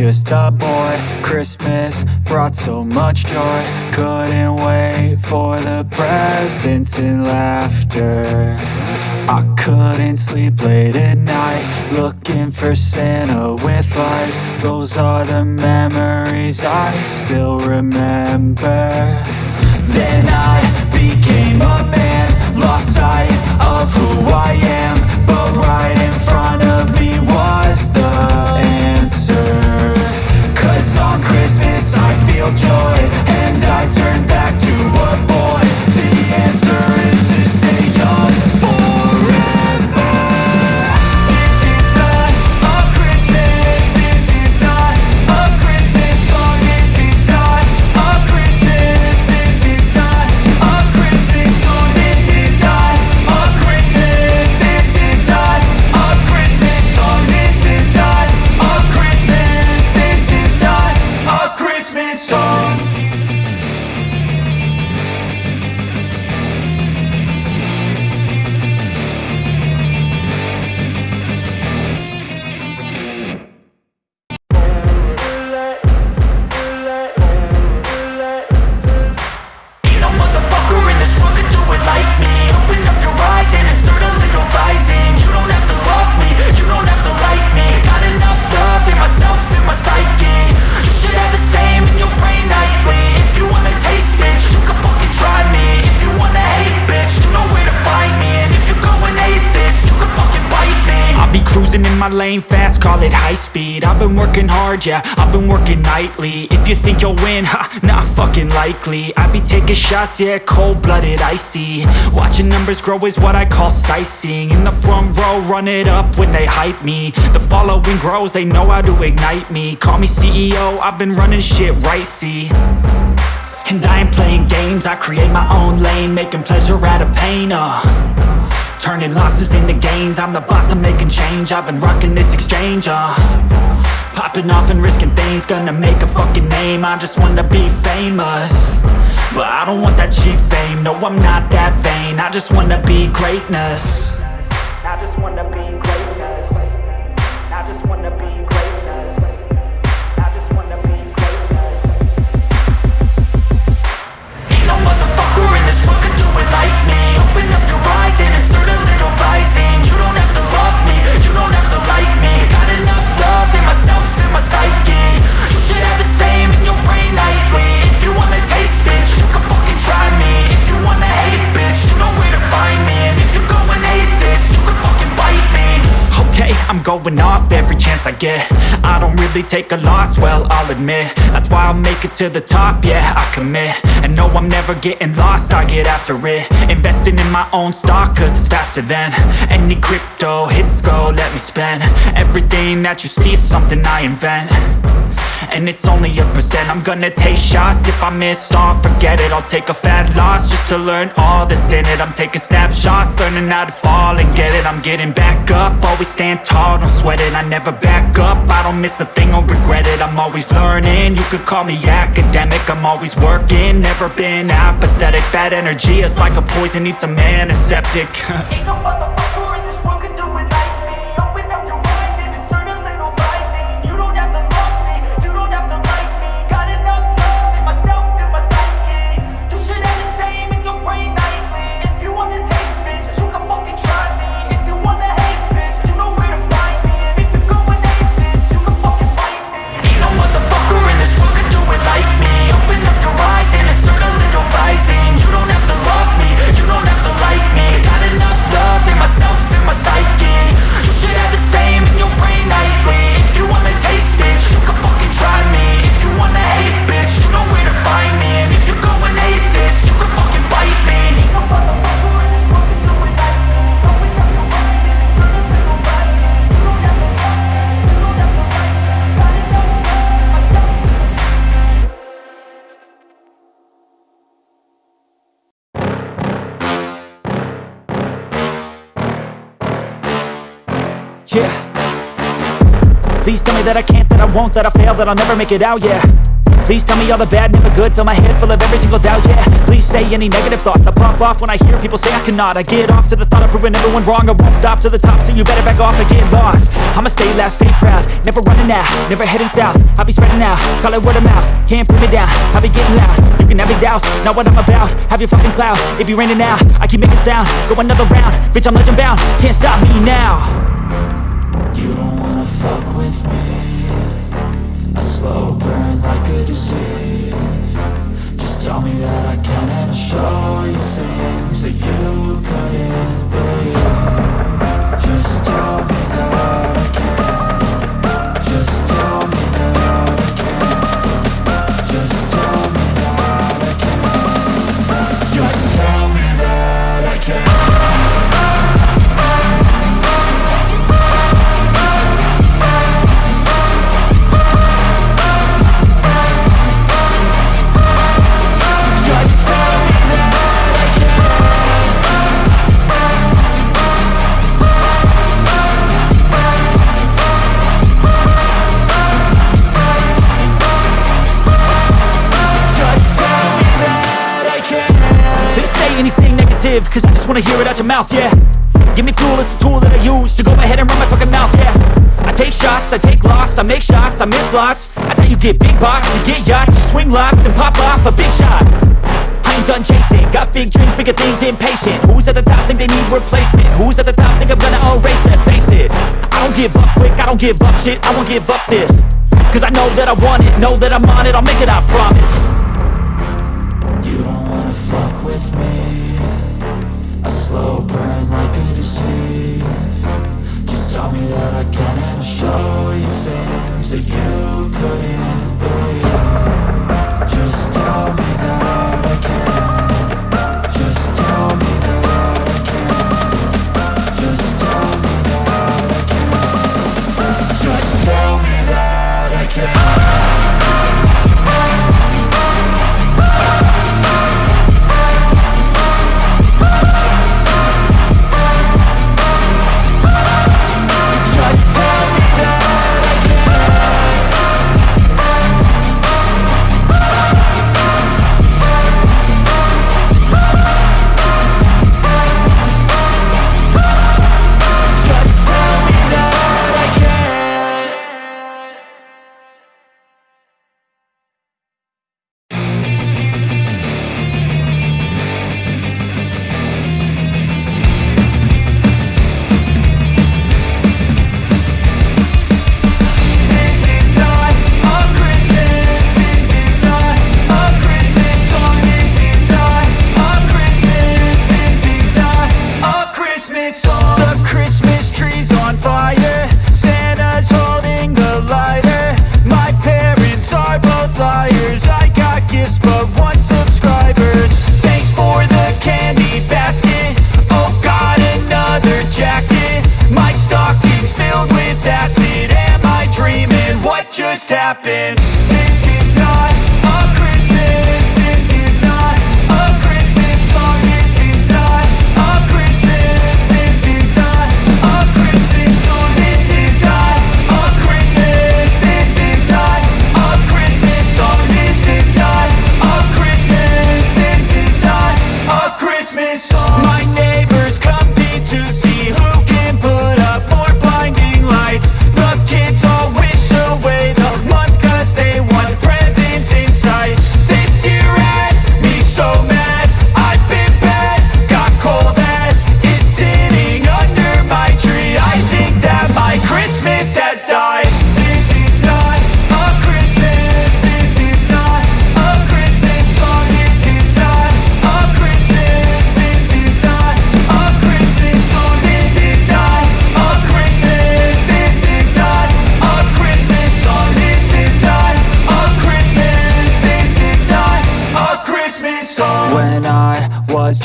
just a boy. Christmas brought so much joy. Couldn't wait for the presents and laughter. I couldn't sleep late at night Looking for Santa with lights. Those are the memories I still remember. Then I became a man Lost sight of who I am. But right in front call it high speed. I've been working hard, yeah, I've been working nightly. If you think you'll win, ha, not fucking likely. I be taking shots, yeah, cold-blooded, icy. Watching numbers grow is what I call sightseeing. In the front row, run it up when they hype me. The following grows, they know how to ignite me. Call me CEO, I've been running shit right, see. And I ain't playing games, I create my own lane Making pleasure out of pain, uh Turning losses into gains. I'm the boss, I'm making change. I've been rocking this exchange, uh. Popping off and risking things Gonna make a fucking name. I just wanna be famous. But I don't want that cheap fame. No, I'm not that vain. I just wanna be greatness going off every chance I get. I don't really take a loss, well, I'll admit. That's why I'll make it to the top, yeah, I commit. And no, I'm never getting lost, I get after it. Investing in my own stock, cause it's faster than Any crypto hits go, let me spend. Everything that you see is something I invent and it's only a percent. I'm gonna take shots. If I miss all Forget it, I'll take a fat loss Just to learn all that's in it. I'm taking snapshots, learning how to fall and get it. I'm getting back up, always stand tall, don't sweat it. I never back up, I don't miss a thing or regret it. I'm always learning, you could call me academic. I'm always working, never been apathetic. Bad energy is like a poison, needs a antiseptic. Ain't no that I can't, that I won't, that I fail, that I'll never make it out, yeah. Please tell me all the bad, never good, fill my head full of every single doubt, yeah. Please say any negative thoughts, I pop off when I hear people say I cannot. I get off to the thought of proving everyone wrong, I won't stop to the top So you better back off and get lost. I'ma stay loud, stay proud, never running out, never heading south. I'll be spreading out, call it word of mouth, can't put me down I'll be getting loud, you can have your doubts, not what I'm about. Have your fucking cloud, it be raining now I keep making sound, go another round, bitch I'm legend bound, can't stop me now You don't wanna fuck with me. A slow burn like a disease. Just tell me that I can and show you things wanna hear it out your mouth, yeah. Give me fuel, it's a tool that I use to go ahead and run my fucking mouth, yeah. I take shots, I take loss, I make shots, I miss lots. I tell you get big box, you get yachts, you swing lots and pop off a big shot. I ain't done chasing, got big dreams, bigger things, impatient. Who's at the top think they need replacement? Who's at the top think I'm gonna erase them? Face it, I don't give up quick, I don't give up shit, I won't give up this. Cause I know that I want it, know that I'm on it, I'll make it, I promise. You don't wanna fuck with me like Just tell me that I can and show you things that you couldn't believe. Just tell me that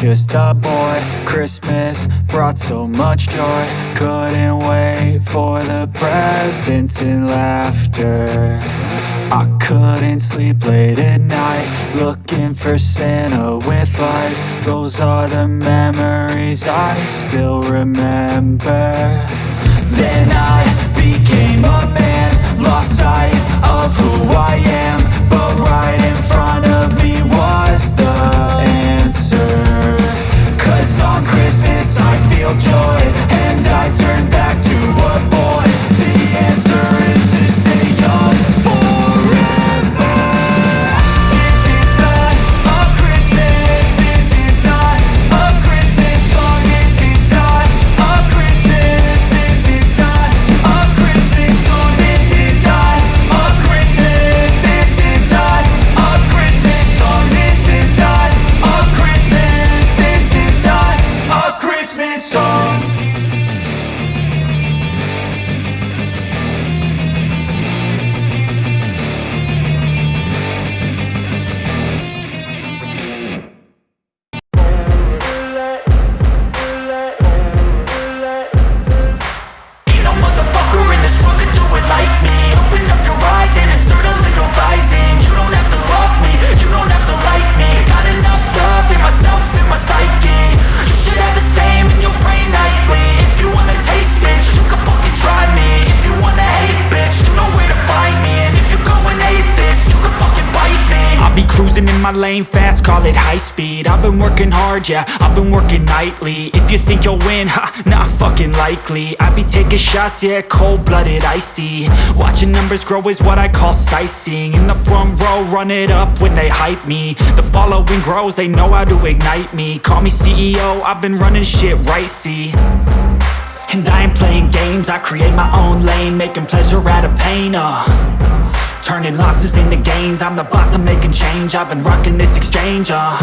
just a boy, Christmas brought so much joy. Couldn't wait for the presents and laughter. I couldn't sleep late at night, looking for Santa with lights. Those are the memories I still remember. Then I became a man Lost sight of who I am But right in front Feel joy And I turn back to a call high speed. I've been working hard, yeah, I've been working nightly. If you think you'll win, ha, not fucking likely. I be taking shots, yeah, cold-blooded, icy. Watching numbers grow is what I call sightseeing. In the front row, run it up when they hype me. The following grows, they know how to ignite me. Call me CEO, I've been running shit right, see. And I ain't playing games, I create my own lane Making pleasure out of pain, uh Turning losses into gains. I'm the boss, I'm making change. I've been rocking this exchange, uh.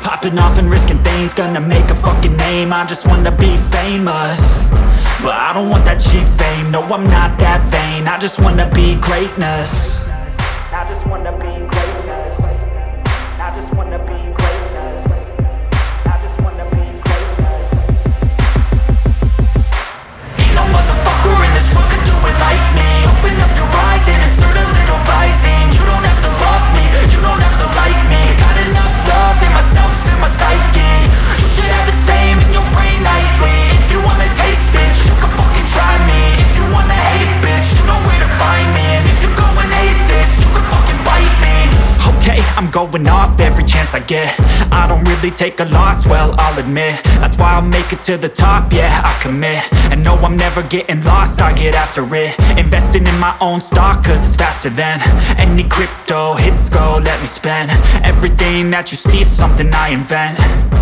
Popping off and risking things Gonna make a fucking name. I just wanna be famous. But I don't want that cheap fame. No, I'm not that vain. I just wanna be greatness going off every chance I get. I don't really take a loss, well, I'll admit. That's why I'll make it to the top, yeah, I commit. And no, I'm never getting lost, I get after it. Investing in my own stock, cause it's faster than Any crypto hits go, let me spend. Everything that you see is something I invent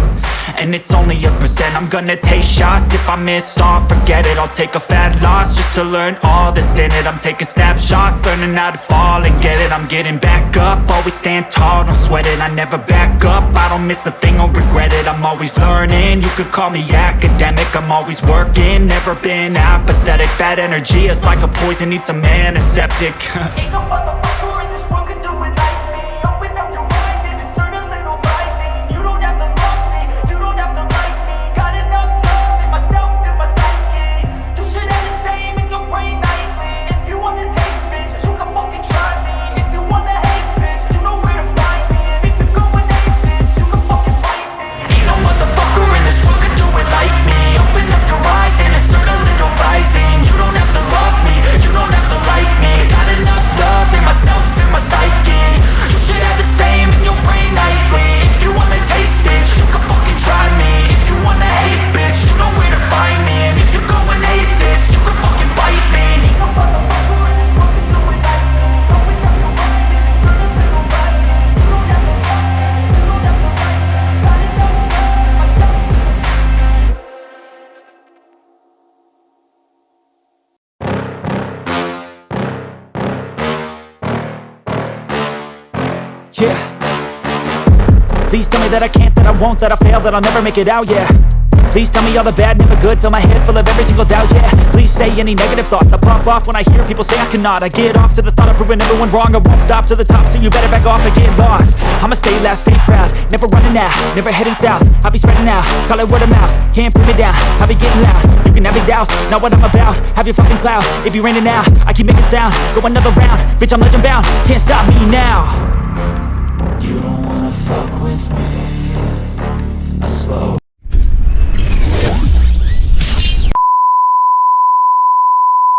and it's only a percent. I'm gonna take shots. If I miss all, forget it. I'll take a fat loss Just to learn all that's in it. I'm taking snapshots Learning how to fall and get it. I'm getting back up. Always stand tall, don't sweat it. I never back up. I don't miss a thing or regret it. I'm always learning. You could call me academic. I'm always working. Never been apathetic. Bad energy is like a poison. Needs a antiseptic. Ain't no won't, that I fail, that I'll never make it out, yeah. Please tell me all the bad, never good Fill my head full of every single doubt, yeah. Please say any negative thoughts I pop off when I hear people say I cannot. I get off to the thought of proving everyone wrong I won't stop to the top, so you better back off and get lost. I'ma stay loud, stay proud Never running out, never heading south. I'll be spreading out, call it word of mouth Can't put me down, I'll be getting loud. You can have your doubts, not what I'm about Have your fucking cloud, it be raining now I keep making sound, go another round Bitch, I'm legend bound, can't stop me now slow.